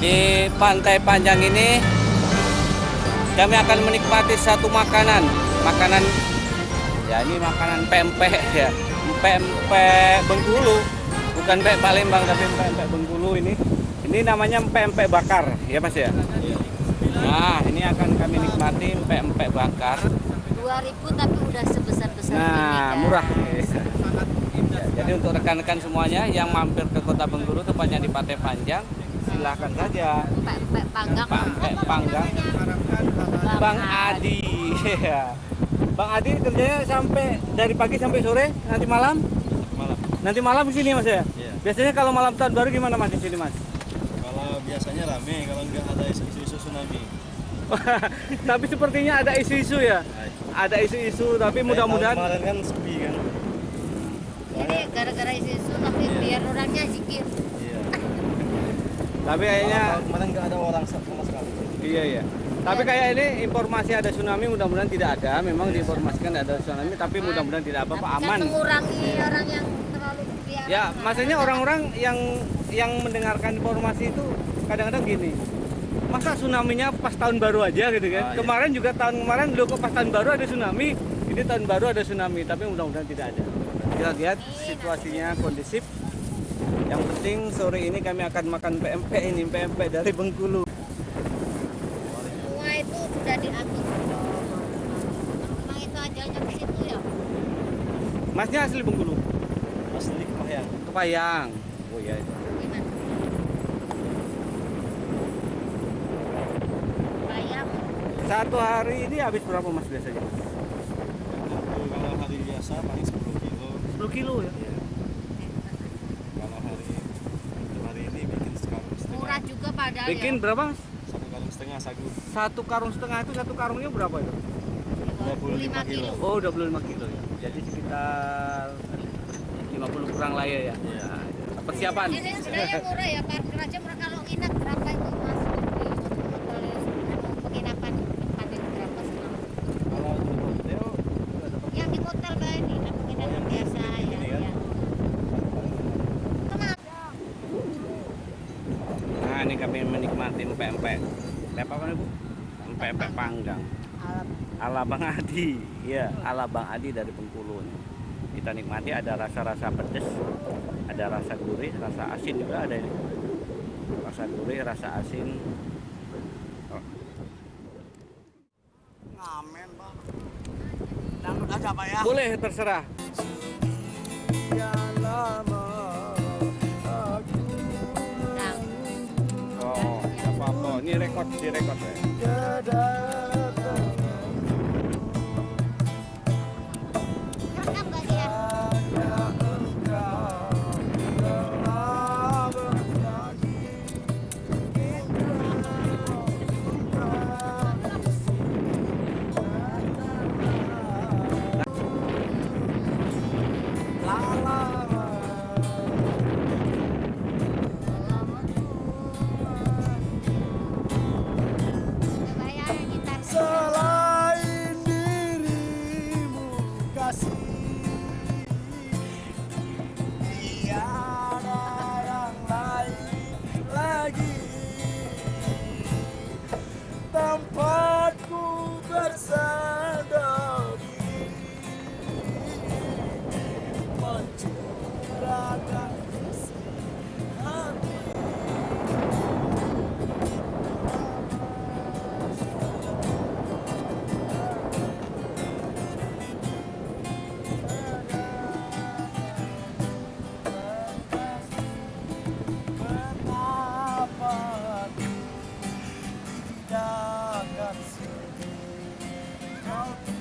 Di Pantai Panjang ini kami akan menikmati satu makanan, makanan ya ini makanan pempek ya, pempek Bengkulu, bukan pempek Palembang tapi pempek Bengkulu ini. Ini namanya pempek bakar, ya Mas ya. Nah, ini akan kami nikmati pempek bakar. 2000 tapi udah sebesar-besar ini Nah, kan. murah. Ya, jadi untuk rekan-rekan semuanya yang mampir ke Kota Bengkulu tepatnya di Pantai Panjang, silahkan saja. Pempek panggang. Pempek panggang. Bang Adi. Iya. Bang Adi kerjanya sampai dari pagi sampai sore, nanti malam? malam. Nanti malam di sini Mas ya? Iya. Biasanya kalau malam tahun baru gimana Mas di sini Mas? Kalau biasanya rame, kalau nggak ada isu-isu tsunami. tapi sepertinya ada isu-isu ya. Ada isu-isu tapi mudah-mudahan Kemarin kan sepi kan. Jadi gara-gara isu-isu tapi Iya. biar orangnya zikir. Iya. tapi kayaknya kemarin nggak ada orang sama sekali. Iya iya. Tapi kayak ini informasi ada tsunami mudah-mudahan tidak ada. Memang diinformasikan ada tsunami tapi mudah-mudahan tidak apa-apa aman. Kan mengurangi orang yang terlalu biar Ya, maksudnya orang-orang yang yang mendengarkan informasi itu kadang-kadang gini. Masa tsunami-nya pas tahun baru aja gitu kan? Ah, iya. Kemarin juga tahun kemarin lu kok pas tahun baru ada tsunami. Ini tahun baru ada tsunami, tapi mudah-mudahan tidak ada. Kita lihat situasinya kondisif. Yang penting sore ini kami akan makan PMP ini, PMP dari Bengkulu. semua itu sudah diatur. Memang itu ajalnya ke situ ya. Masnya asli Bengkulu? Asli Kepahyang. Kepayang. Oh iya. Satu hari ini habis berapa mas biasanya? Kalau hari biasa paling 10 kilo. 10 kilo ya? Iya. Kalau hari hari ini bikin sekarung setengah. Padahal Bikin ya. berapa? Satu karung setengah sagu. Satu karung setengah itu satu karungnya berapa itu? 25 kilo. Oh 25 kilo ya. Jadi sekitar 50 kurang lah ya ya. Iya. Nah, Persiapan. Ini sebenarnya murah ya, parkir aja murah kalau nginep berapa itu mas? Di hotel penginapan tempat itu berapa semalam? Kalau di hotel itu ada Yang di hotel kayak ini, kan penginapan biasa ya. ini kan? ya. Kenapa? Nah ini kami menikmati pempek. Pempek apa nih bu? Pempek panggang. Alam. Ala Bang Adi, ya, ala Bang Adi dari Bengkulu. Kita nikmati ada rasa-rasa pedas, ada rasa gurih, rasa asin juga ada ini. Rasa gurih, rasa asin. Oh, Ngamen bang. Dangdut aja pak ya. Boleh terserah. Nah, Oh, nggak apa-apa. 到。